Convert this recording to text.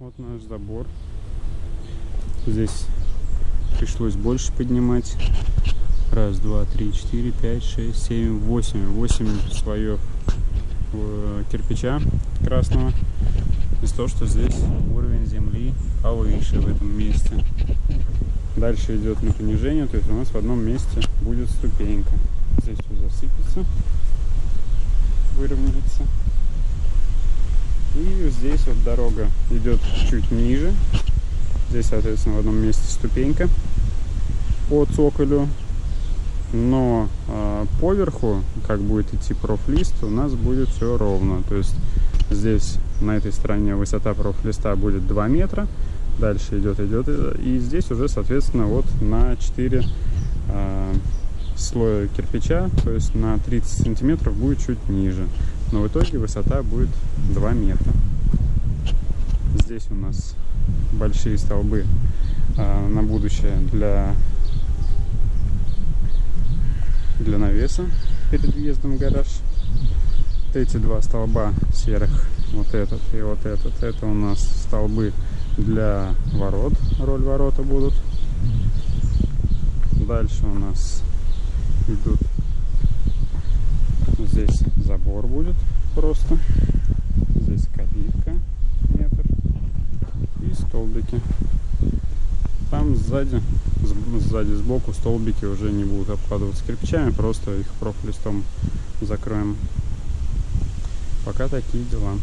Вот наш забор. Здесь пришлось больше поднимать. Раз, два, три, четыре, пять, шесть, семь, восемь. Восемь слоев э, кирпича красного. Из того, что здесь уровень земли повыше в этом месте. Дальше идет на понижение, то есть у нас в одном месте будет ступенька. Здесь все засыпется, выровняется. Здесь вот дорога идет чуть ниже. Здесь, соответственно, в одном месте ступенька по цоколю. Но э, поверху, как будет идти профлист, у нас будет все ровно. То есть здесь на этой стороне высота профлиста будет 2 метра. Дальше идет, идет. И здесь уже, соответственно, вот на 4 э, слоя кирпича, то есть на 30 сантиметров будет чуть ниже. Но в итоге высота будет 2 метра. Здесь у нас большие столбы э, на будущее для, для навеса перед въездом в гараж. Эти два столба серых, вот этот и вот этот, это у нас столбы для ворот, роль ворота будут. Дальше у нас идут здесь забор будет просто здесь калитка метр и столбики. Там сзади сзади сбоку столбики уже не будут обкладываться кирпичами просто их профлистом закроем. Пока такие дела